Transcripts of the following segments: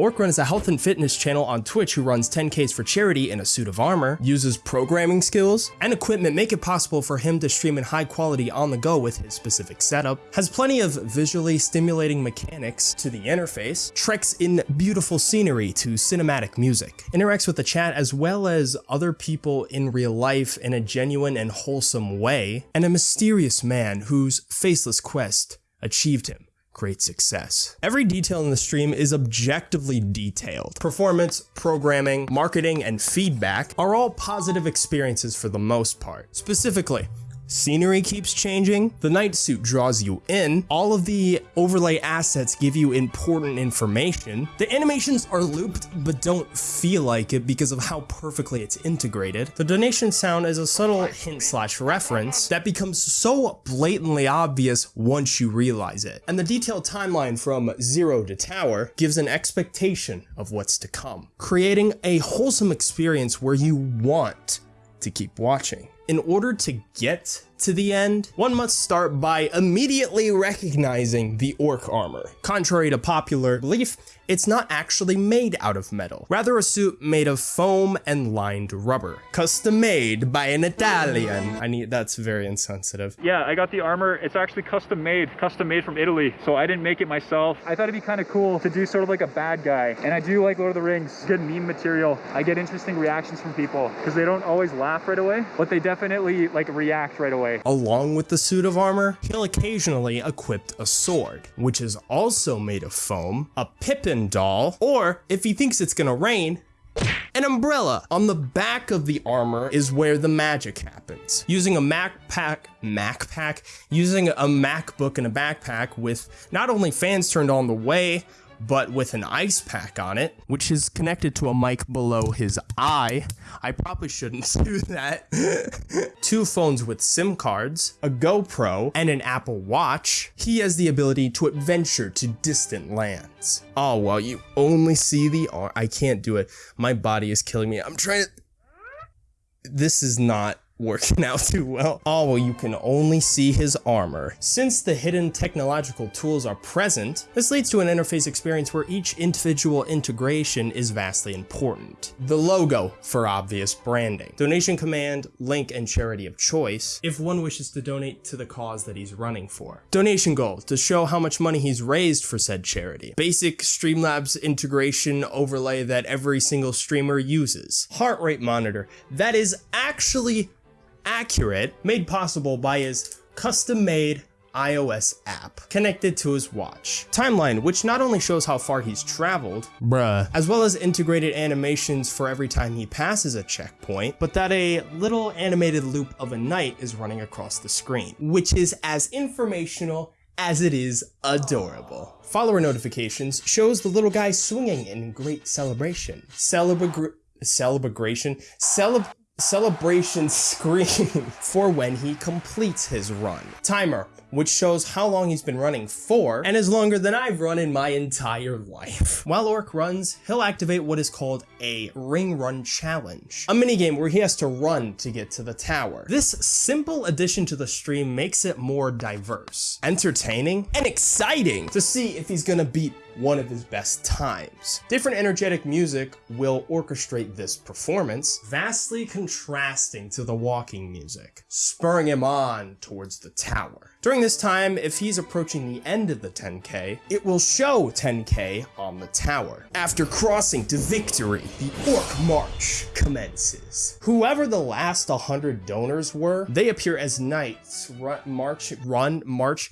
Orc runs a health and fitness channel on Twitch who runs 10Ks for charity in a suit of armor, uses programming skills and equipment make it possible for him to stream in high quality on the go with his specific setup, has plenty of visually stimulating mechanics to the interface, treks in beautiful scenery to cinematic music, interacts with the chat as well as other people in real life in a genuine and wholesome way, and a mysterious man whose faceless quest achieved him great success. Every detail in the stream is objectively detailed. Performance, programming, marketing, and feedback are all positive experiences for the most part. Specifically, Scenery keeps changing, the knight suit draws you in, all of the overlay assets give you important information, the animations are looped but don't feel like it because of how perfectly it's integrated, the donation sound is a subtle hint slash reference that becomes so blatantly obvious once you realize it, and the detailed timeline from zero to tower gives an expectation of what's to come, creating a wholesome experience where you want to keep watching. In order to get to the end, one must start by immediately recognizing the orc armor. Contrary to popular belief, it's not actually made out of metal, rather a suit made of foam and lined rubber. Custom made by an Italian. I need, that's very insensitive. Yeah, I got the armor. It's actually custom made, custom made from Italy. So I didn't make it myself. I thought it'd be kind of cool to do sort of like a bad guy. And I do like Lord of the Rings, good meme material. I get interesting reactions from people because they don't always laugh right away, but they definitely like react right away. Along with the suit of armor, he'll occasionally equip a sword, which is also made of foam, a Pippin doll, or if he thinks it's gonna rain, an umbrella. On the back of the armor is where the magic happens. Using a Mac pack, Mac pack, using a MacBook and a backpack with not only fans turned on the way, but with an ice pack on it, which is connected to a mic below his eye. I probably shouldn't do that. Two phones with SIM cards, a GoPro, and an Apple Watch. He has the ability to adventure to distant lands. Oh, well, you only see the arm. I can't do it. My body is killing me. I'm trying to. This is not working out too well. Oh, well, you can only see his armor. Since the hidden technological tools are present, this leads to an interface experience where each individual integration is vastly important. The logo for obvious branding, donation command, link, and charity of choice if one wishes to donate to the cause that he's running for. Donation goal to show how much money he's raised for said charity. Basic Streamlabs integration overlay that every single streamer uses. Heart rate monitor that is actually accurate, made possible by his custom-made iOS app connected to his watch. Timeline, which not only shows how far he's traveled, bruh, as well as integrated animations for every time he passes a checkpoint, but that a little animated loop of a knight is running across the screen, which is as informational as it is adorable. Follower notifications shows the little guy swinging in great celebration. Celebra celebration? Celeb celebration screen for when he completes his run. Timer, which shows how long he's been running for, and is longer than I've run in my entire life. While Orc runs, he'll activate what is called a Ring Run Challenge, a minigame where he has to run to get to the tower. This simple addition to the stream makes it more diverse, entertaining, and exciting to see if he's gonna beat one of his best times. Different energetic music will orchestrate this performance, vastly contrasting to the walking music, spurring him on towards the tower. During this time, if he's approaching the end of the 10k, it will show 10k on the tower. After crossing to victory, the Orc March commences. Whoever the last 100 donors were, they appear as knights, run, march, run, march,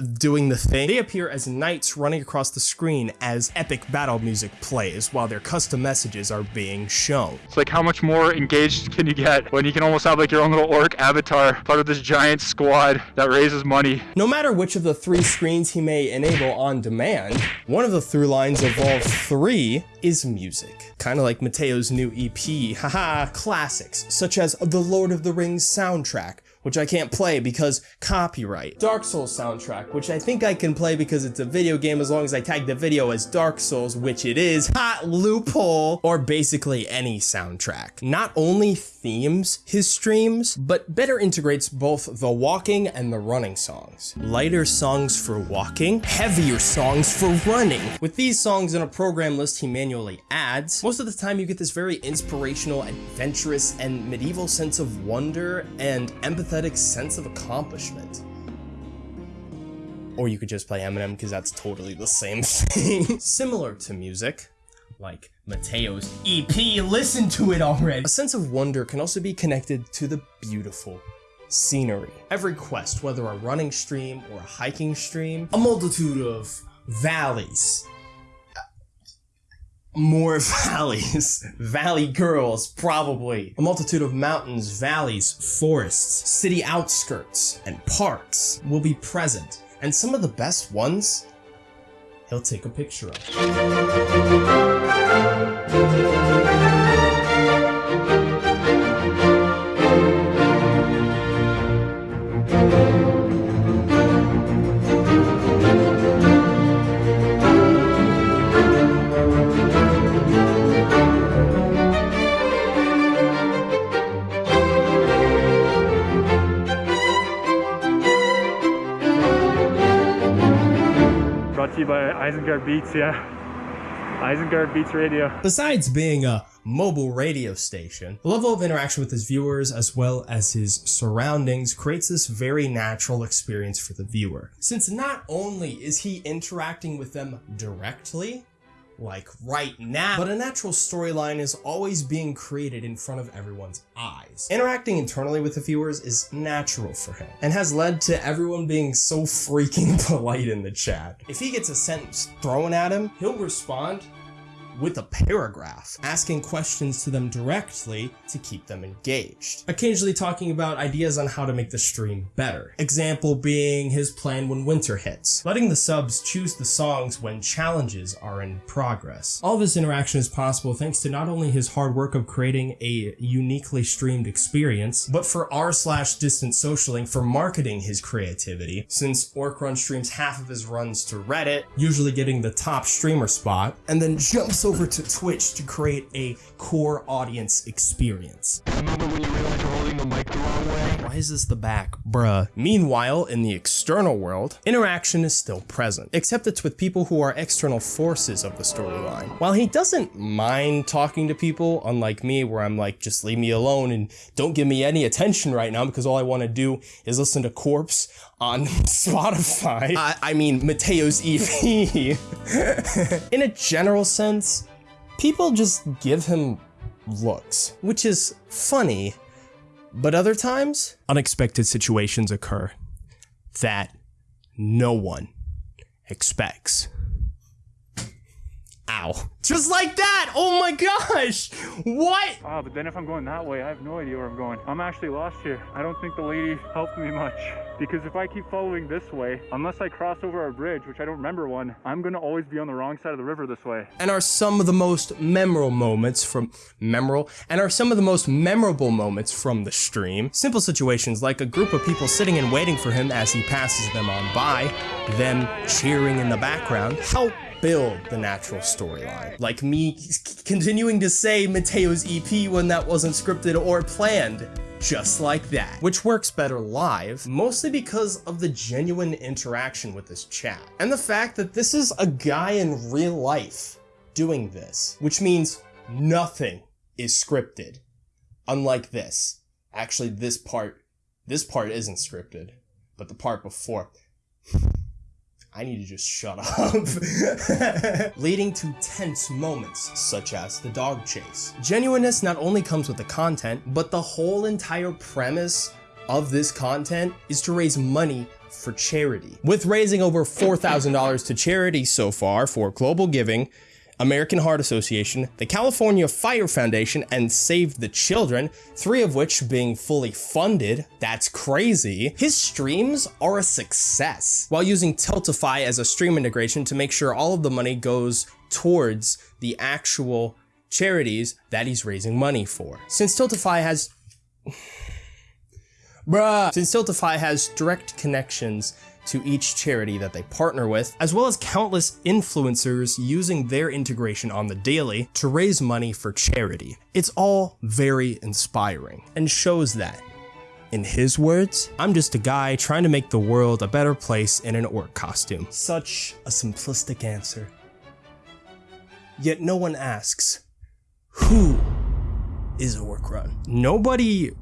doing the thing. They appear as knights running across the screen as epic battle music plays while their custom messages are being shown. It's like how much more engaged can you get when you can almost have like your own little orc avatar, part of this giant squad that raises money. No matter which of the three screens he may enable on demand, one of the through lines of all three is music. Kind of like Mateo's new EP, haha, classics such as the Lord of the Rings soundtrack, which I can't play because copyright. Dark Souls soundtrack, which I think I can play because it's a video game as long as I tag the video as Dark Souls, which it is. Hot loophole! Or basically any soundtrack. Not only themes his streams, but better integrates both the walking and the running songs. Lighter songs for walking, heavier songs for running. With these songs in a program list he manually adds, most of the time you get this very inspirational, adventurous, and medieval sense of wonder and sense of accomplishment. Or you could just play Eminem because that's totally the same thing. Similar to music, like Mateo's EP, listen to it already. A sense of wonder can also be connected to the beautiful scenery. Every quest, whether a running stream or a hiking stream, a multitude of valleys, more valleys. Valley girls, probably. A multitude of mountains, valleys, forests, city outskirts, and parks will be present. And some of the best ones, he'll take a picture of. Isengard Beats, yeah. Isengard Beats Radio. Besides being a mobile radio station, the level of interaction with his viewers as well as his surroundings creates this very natural experience for the viewer. Since not only is he interacting with them directly, like right now, but a natural storyline is always being created in front of everyone's eyes. Interacting internally with the viewers is natural for him, and has led to everyone being so freaking polite in the chat. If he gets a sentence thrown at him, he'll respond with a paragraph, asking questions to them directly to keep them engaged. Occasionally talking about ideas on how to make the stream better. Example being his plan when winter hits, letting the subs choose the songs when challenges are in progress. All this interaction is possible thanks to not only his hard work of creating a uniquely streamed experience, but for r slash distant socialing for marketing his creativity, since Orkrun streams half of his runs to Reddit, usually getting the top streamer spot, and then jumps over to Twitch to create a core audience experience. Why is this the back? Bruh. Meanwhile, in the external world, interaction is still present, except it's with people who are external forces of the storyline. While he doesn't mind talking to people, unlike me, where I'm like, just leave me alone and don't give me any attention right now because all I want to do is listen to Corpse on Spotify. I, I mean, Mateo's EP. in a general sense, people just give him looks, which is funny, but other times, unexpected situations occur that no one expects. Ow. Just like that! Oh my gosh! What? Ah, but then if I'm going that way, I have no idea where I'm going. I'm actually lost here. I don't think the lady helped me much. Because if I keep following this way, unless I cross over a bridge, which I don't remember one, I'm gonna always be on the wrong side of the river this way. And are some of the most memorable moments from memorable and are some of the most memorable moments from the stream. Simple situations like a group of people sitting and waiting for him as he passes them on by, them cheering in the background, help build the natural storyline. Like me continuing to say Mateo's EP when that wasn't scripted or planned. Just like that. Which works better live, mostly because of the genuine interaction with this chat. And the fact that this is a guy in real life doing this, which means nothing is scripted. Unlike this. Actually, this part, this part isn't scripted, but the part before. I need to just shut up. Leading to tense moments, such as the dog chase. Genuineness not only comes with the content, but the whole entire premise of this content is to raise money for charity. With raising over $4,000 to charity so far for global giving, American Heart Association, the California Fire Foundation, and Save the Children, three of which being fully funded. That's crazy. His streams are a success, while using Tiltify as a stream integration to make sure all of the money goes towards the actual charities that he's raising money for. Since Tiltify has Bruh. Since Tiltify has direct connections to each charity that they partner with, as well as countless influencers using their integration on the daily to raise money for charity. It's all very inspiring and shows that. In his words, I'm just a guy trying to make the world a better place in an orc costume. Such a simplistic answer. Yet no one asks, who is a Orc Run? Nobody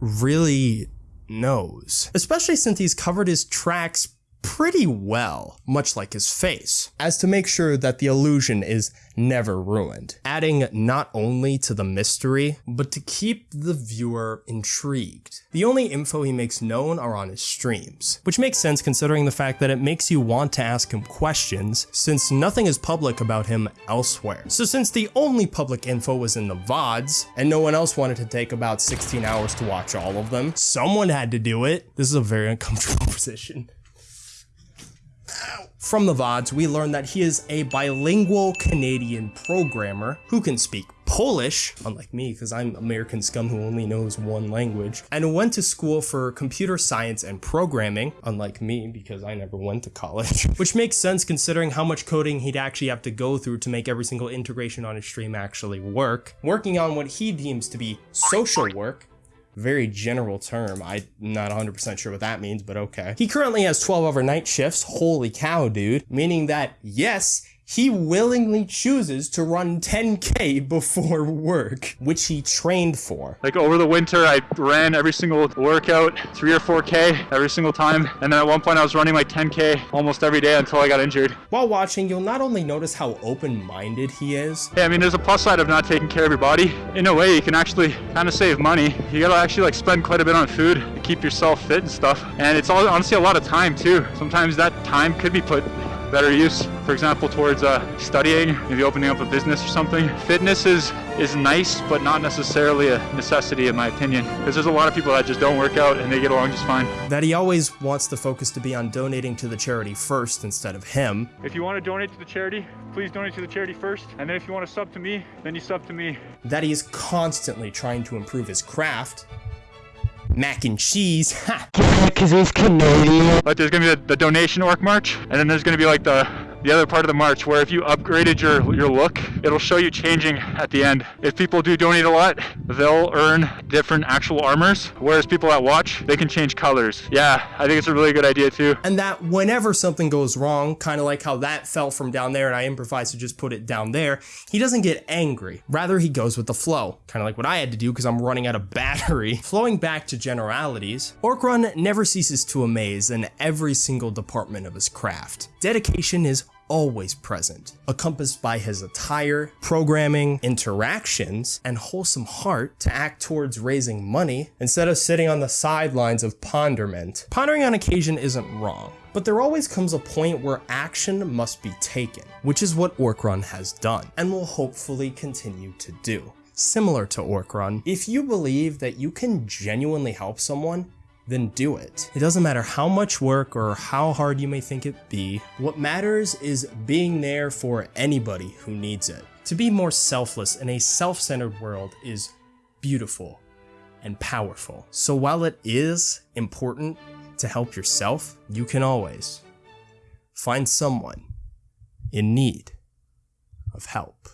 really knows, especially since he's covered his tracks pretty well, much like his face, as to make sure that the illusion is never ruined, adding not only to the mystery, but to keep the viewer intrigued. The only info he makes known are on his streams, which makes sense considering the fact that it makes you want to ask him questions, since nothing is public about him elsewhere. So since the only public info was in the VODs, and no one else wanted to take about 16 hours to watch all of them, someone had to do it. This is a very uncomfortable position. From the VODs, we learn that he is a bilingual Canadian programmer who can speak Polish, unlike me, because I'm American scum who only knows one language, and went to school for computer science and programming, unlike me, because I never went to college, which makes sense considering how much coding he'd actually have to go through to make every single integration on his stream actually work. Working on what he deems to be social work, very general term. I'm not 100% sure what that means, but okay. He currently has 12 overnight shifts. Holy cow, dude. Meaning that, yes, he willingly chooses to run 10k before work, which he trained for. Like over the winter, I ran every single workout, three or 4k every single time. And then at one point I was running like 10k almost every day until I got injured. While watching, you'll not only notice how open-minded he is. Yeah, I mean, there's a plus side of not taking care of your body. In a way, you can actually kind of save money. You gotta actually like spend quite a bit on food to keep yourself fit and stuff. And it's all honestly a lot of time too. Sometimes that time could be put better use, for example, towards uh, studying, maybe opening up a business or something. Fitness is, is nice, but not necessarily a necessity in my opinion, because there's a lot of people that just don't work out and they get along just fine. That he always wants the focus to be on donating to the charity first instead of him. If you want to donate to the charity, please donate to the charity first, and then if you want to sub to me, then you sub to me. That he is constantly trying to improve his craft, mac and cheese. Ha! Because he's Canadian. But there's gonna be the, the donation orc march, and then there's gonna be like the the other part of the march where if you upgraded your your look, it'll show you changing at the end. If people do donate a lot, they'll earn different actual armors, whereas people that watch, they can change colors. Yeah, I think it's a really good idea too. And that whenever something goes wrong, kind of like how that fell from down there and I improvised to just put it down there, he doesn't get angry. Rather, he goes with the flow, kind of like what I had to do because I'm running out of battery. Flowing back to generalities, Orkrun never ceases to amaze in every single department of his craft. Dedication is always present, encompassed by his attire, programming, interactions, and wholesome heart to act towards raising money instead of sitting on the sidelines of ponderment. Pondering on occasion isn't wrong, but there always comes a point where action must be taken, which is what Orkrun has done, and will hopefully continue to do. Similar to Orkrun, if you believe that you can genuinely help someone, then do it. It doesn't matter how much work or how hard you may think it be, what matters is being there for anybody who needs it. To be more selfless in a self-centered world is beautiful and powerful. So while it is important to help yourself, you can always find someone in need of help.